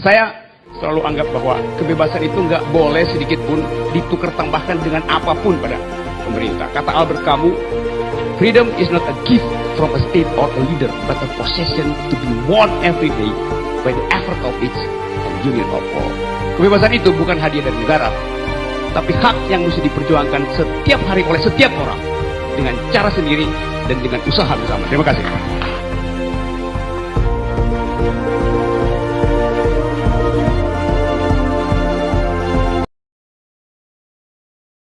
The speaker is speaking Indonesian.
Saya selalu anggap bahwa kebebasan itu nggak boleh sedikit pun ditukar tambahkan dengan apa pun pada pemerintah. Kata Albert Camus, freedom is not a gift from a state or a leader, but a possession to be won every day by the effort of its union of all. Kebebasan itu bukan hadiah dari negara, tapi hak yang mesti diperjuangkan setiap hari oleh setiap orang dengan cara sendiri dan dengan usaha bersama. Terima kasih.